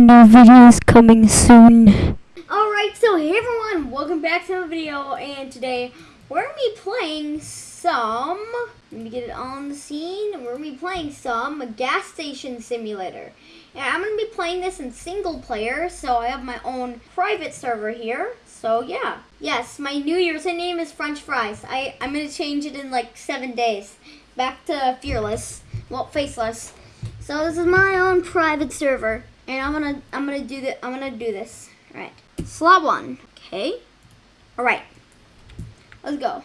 new videos coming soon. Alright, so hey everyone, welcome back to the video, and today we're going to be playing some, let me get it on the scene, we're going to be playing some gas station simulator. And I'm going to be playing this in single player, so I have my own private server here, so yeah. Yes, my new username name is French Fries. I, I'm going to change it in like seven days. Back to Fearless, well, Faceless. So this is my own private server. And I'm gonna I'm gonna do the I'm gonna do this. Alright. Slot one. Okay. Alright. Let's go.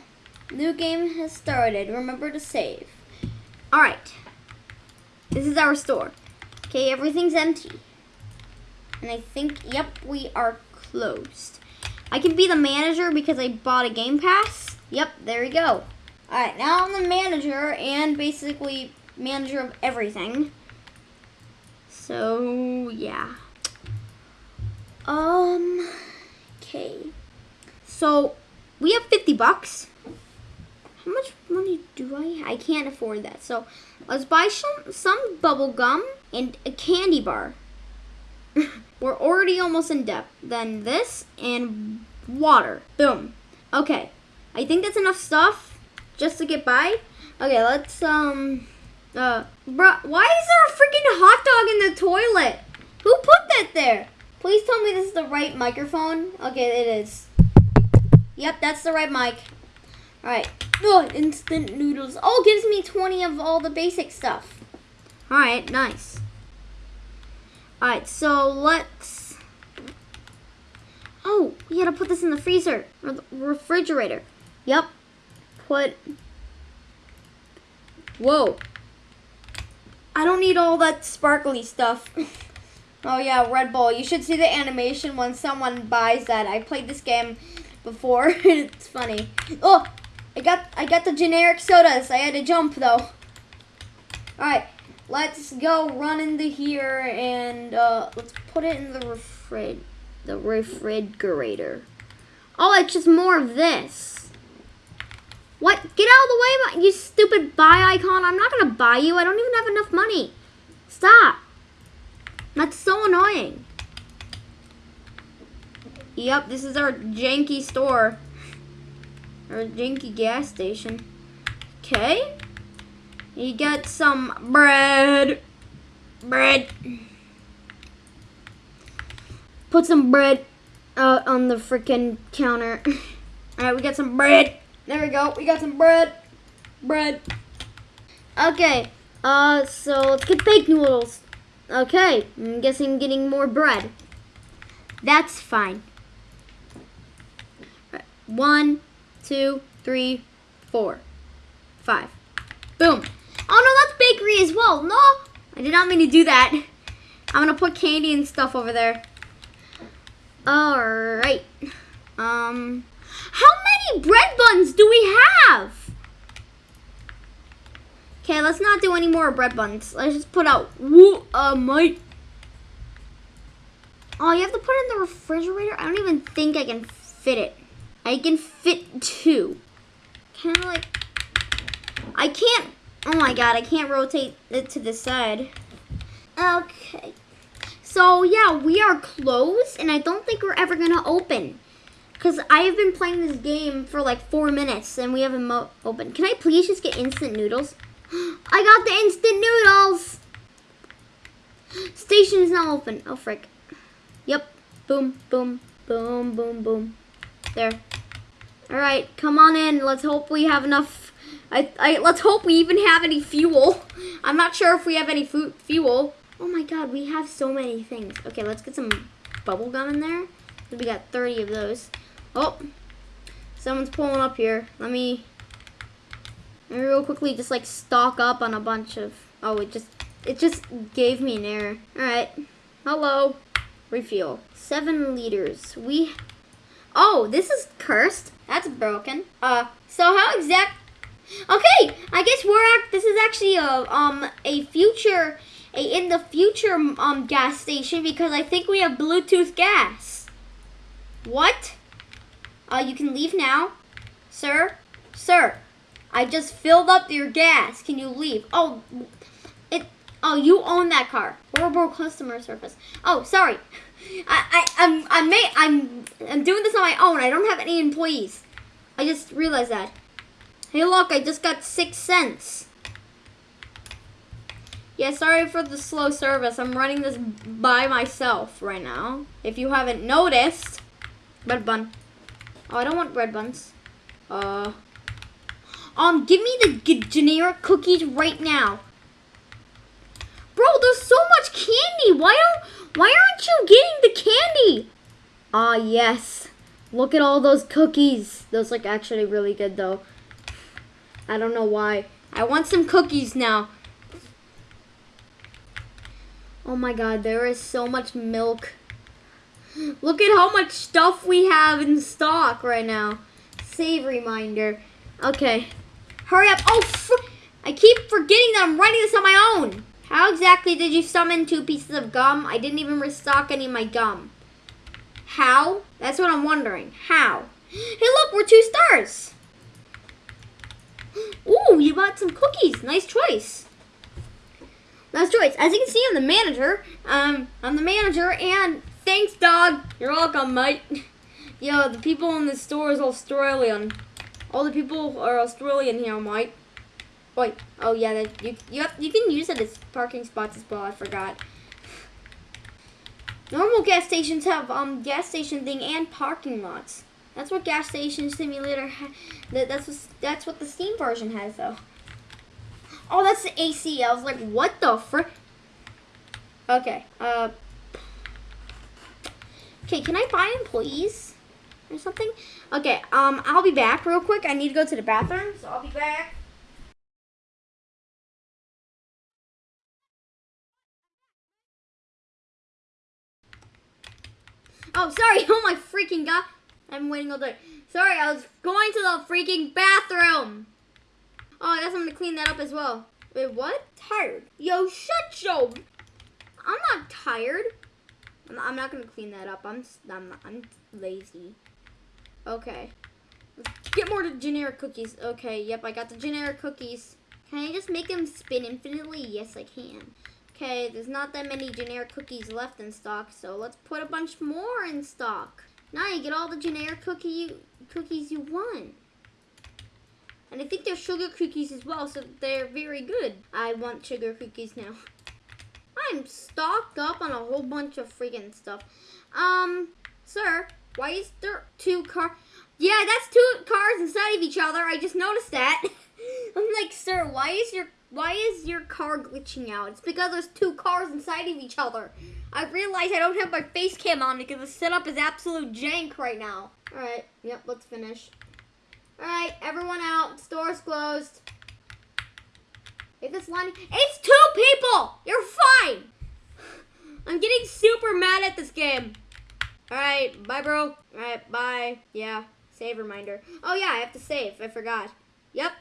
New game has started. Remember to save. Alright. This is our store. Okay, everything's empty. And I think, yep, we are closed. I can be the manager because I bought a game pass. Yep, there we go. Alright, now I'm the manager and basically manager of everything. So, yeah. Um, okay. So, we have 50 bucks. How much money do I I can't afford that. So, let's buy some, some bubble gum and a candy bar. We're already almost in debt. Then this and water. Boom. Okay. I think that's enough stuff just to get by. Okay, let's, um... Uh, bruh, why is there a freaking hot dog in the toilet? Who put that there? Please tell me this is the right microphone. Okay, it is. Yep, that's the right mic. Alright. Oh, instant noodles. Oh, gives me 20 of all the basic stuff. Alright, nice. Alright, so let's... Oh, we gotta put this in the freezer. Or the refrigerator. Yep. Put... Whoa. I don't need all that sparkly stuff. oh yeah, Red Bull. You should see the animation when someone buys that. I played this game before. it's funny. Oh, I got I got the generic sodas. I had to jump though. Alright, let's go run into here and uh, let's put it in the refrig the refrigerator. Oh, it's just more of this. What? Get out of the way, you stupid buy icon. I'm not going to buy you. I don't even have enough money. Stop. That's so annoying. Yep, this is our janky store. Our janky gas station. Okay. You get some bread. Bread. Put some bread out on the freaking counter. Alright, we got some bread. There we go. We got some bread. Bread. Okay. Uh, so let's get baked noodles. Okay. I'm guessing getting more bread. That's fine. One, two, three, four, five. Boom. Oh no, that's bakery as well. No, I did not mean to do that. I'm gonna put candy and stuff over there. All right. Um, how many bread buns do we have? Okay, let's not do any more bread buns. Let's just put out, woo, uh. Oh, you have to put it in the refrigerator? I don't even think I can fit it. I can fit two. Can I, like, I can't, oh my god, I can't rotate it to the side. Okay. So, yeah, we are closed, and I don't think we're ever to open. Because I have been playing this game for like four minutes and we haven't opened. Can I please just get instant noodles? I got the instant noodles! Station is now open. Oh, frick. Yep. Boom, boom, boom, boom, boom. There. Alright, come on in. Let's hope we have enough. I, I, let's hope we even have any fuel. I'm not sure if we have any fuel. Oh my god, we have so many things. Okay, let's get some bubble gum in there. We got 30 of those. Oh, someone's pulling up here. Let me, let me real quickly just like stock up on a bunch of, oh, it just, it just gave me an error. All right, hello, refuel. Seven liters. We, oh, this is cursed. That's broken. Uh, so how exact, okay, I guess we're at, this is actually a, um, a future, a in the future, um, gas station because I think we have Bluetooth gas. What? Uh, you can leave now. Sir? Sir, I just filled up your gas. Can you leave? Oh, it, Oh, you own that car. Horrible customer service. Oh, sorry. I, I, I'm, I'm, I'm, I'm doing this on my own. I don't have any employees. I just realized that. Hey, look, I just got six cents. Yeah, sorry for the slow service. I'm running this by myself right now. If you haven't noticed. Red bun. Oh, I don't want bread buns. Uh. Um, give me the generic cookies right now. Bro, there's so much candy. Why don't why aren't you getting the candy? Ah, yes. Look at all those cookies. Those look actually really good though. I don't know why. I want some cookies now. Oh my god, there is so much milk. Look at how much stuff we have in stock right now. Save reminder. Okay. Hurry up. Oh, I keep forgetting that I'm writing this on my own. How exactly did you summon two pieces of gum? I didn't even restock any of my gum. How? That's what I'm wondering. How? Hey, look, we're two stars. Ooh, you bought some cookies. Nice choice. Nice choice. As you can see, I'm the manager. Um, I'm the manager, and thanks, dog. You're welcome, mate. Yo, the people in the store is Australian. All the people are Australian here, mate. Wait. Oh yeah, that, you you have, you can use it as parking spots as well. I forgot. Normal gas stations have um gas station thing and parking lots. That's what gas station simulator. Ha- that, that's what that's what the Steam version has though. Oh, that's the AC. I was like, what the frick? Okay. Uh. Okay, can I buy employees or something? Okay. Um, I'll be back real quick. I need to go to the bathroom, so I'll be back. Oh, sorry. Oh my freaking god. I'm waiting all day. Sorry, I was going to the freaking bathroom. Oh, I guess I'm gonna clean that up as well. Wait, what? Tired. Yo, shut yo. I'm not tired. I'm not, gonna clean that up. I'm I'm I'm lazy. Okay. Get more generic cookies. Okay, yep, I got the generic cookies. Can I just make them spin infinitely? Yes, I can. Okay, there's not that many generic cookies left in stock, so let's put a bunch more in stock. Now you get all the generic cookie cookies you want. And I think they're sugar cookies as well, so they're very good. I want sugar cookies now. I'm stocked up on a whole bunch of freaking stuff. Um, sir, why is there two car? Yeah, that's two cars inside of each other. I just noticed that. I'm like, sir, why is your why is your car glitching out? It's because there's two cars inside of each other. I realize I don't have my face cam on because the setup is absolute jank right now. All right, yep, let's finish. All right, everyone out. Store's closed. If this line, it's two people. You're fine. I'm getting super mad at this game. All right, bye, bro. All right, bye. Yeah, save reminder. Oh yeah, I have to save. I forgot. Yep.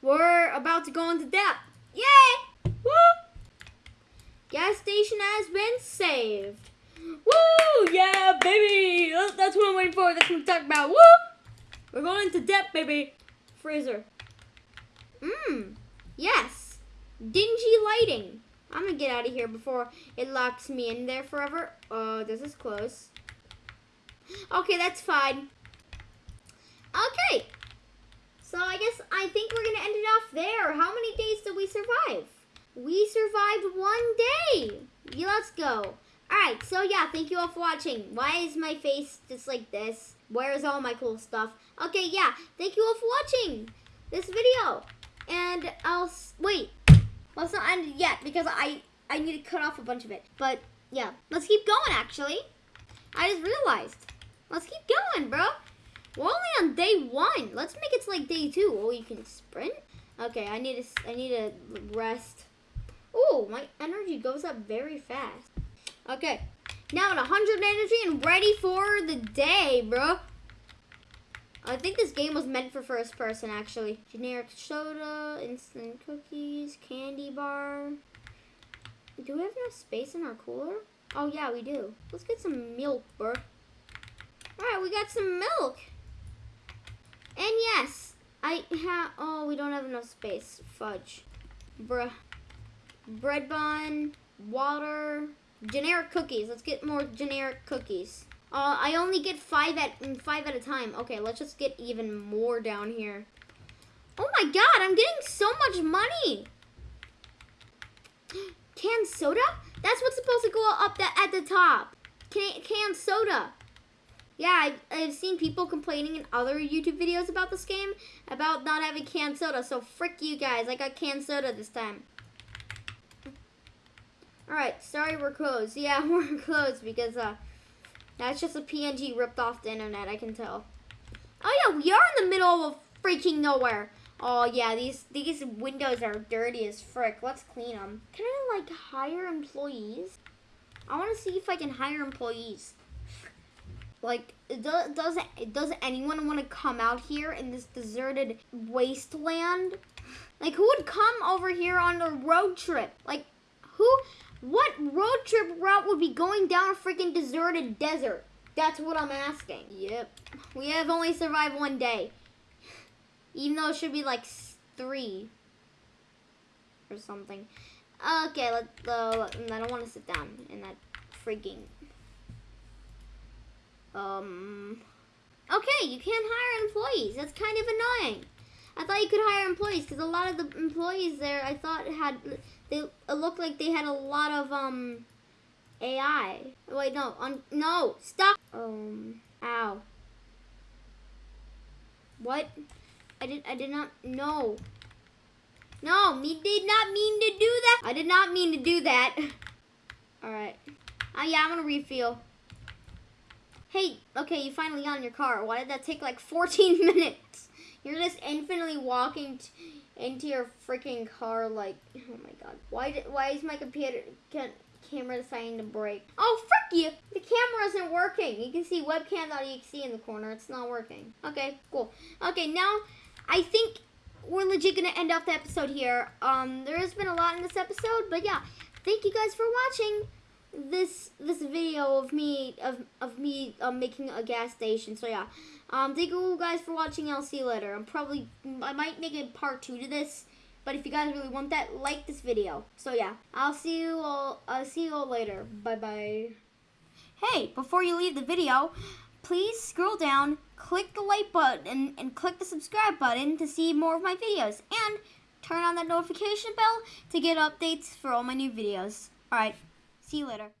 We're about to go into depth. Yay! Woo! Gas station has been saved. Woo! Yeah, baby! That's- That's what I'm waiting for. That's what I'm talking about. Woo! We're going into depth, baby. Freezer. Mmm. Yes. Dingy lighting. I'm gonna get out of here before it locks me in there forever. Oh, this is close. Okay, that's fine. Okay. So I guess I think we're gonna end it off there. How many days did we survive? We survived one day. Yeah, let's go. Alright, so yeah, thank you all for watching. Why is my face just like this? Where's all my cool stuff? Okay, yeah, thank you all for watching this video. And I'll, wait, well, it's not ended yet because I, I need to cut off a bunch of it. But yeah, let's keep going actually. I just realized. Let's keep going, bro. We're only on day one. Let's make it to like day two. Oh, you can sprint. Okay, I need to. I need to rest. Oh, my energy goes up very fast. Okay, now at 100 energy and ready for the day, bro. I think this game was meant for first person, actually. Generic soda, instant cookies, candy bar. Do we have enough space in our cooler? Oh yeah, we do. Let's get some milk, bro. Alright, we got some milk. And yes, I have, oh, we don't have enough space. Fudge. Bruh. bread bun, water, generic cookies. Let's get more generic cookies. Uh, I only get five at mm, five at a time. Okay, let's just get even more down here. Oh my god, I'm getting so much money. Canned soda? That's what's supposed to go up that at the top. Can, canned soda. Yeah, I've, I've seen people complaining in other YouTube videos about this game about not having canned soda. So frick you guys, I got canned soda this time. Alright, sorry we're closed. Yeah, we're closed because uh, that's just a PNG ripped off the internet, I can tell. Oh yeah, we are in the middle of freaking nowhere. Oh yeah, these these windows are dirty as frick. Let's clean them. Can I like hire employees? I want to see if I can hire employees. Like, does does does anyone want to come out here in this deserted wasteland? Like, who would come over here on a road trip? Like, who? What road trip route would be going down a freaking deserted desert? That's what I'm asking. Yep. We have only survived one day. Even though it should be like three or something. Okay, let's. Uh, I don't want to sit down in that freaking. Um. Okay, you can't hire employees. That's kind of annoying. I thought you could hire employees because a lot of the employees there, I thought had they it looked like they had a lot of um AI. Wait, no, on no, stop. Um, ow. What? I did I did not know. No, me did not mean to do that. I did not mean to do that. All right. Oh yeah, I'm gonna refill. Hey, okay, you finally got in your car. Why did that take like 14 minutes? You're just infinitely walking into your freaking car like, oh my god. Why did, why is my computer can, camera deciding to break? Oh, frick you! The camera isn't working. You can see webcam.exe in the corner. It's not working. Okay, cool. Okay, now I think we're legit gonna end off the episode here. Um, there has been a lot in this episode, but yeah, thank you guys for watching this this video of me of of me um, making a gas station. So yeah, um, thank you guys for watching. I'll see you later. I'm probably I might make a part two to this, but if you guys really want that, like this video. So yeah, I'll see you all. I'll see you all later. Bye bye. Hey, before you leave the video, please scroll down, click the like button, and, and click the subscribe button to see more of my videos. And turn on that notification bell to get updates for all my new videos. Alright, see you later.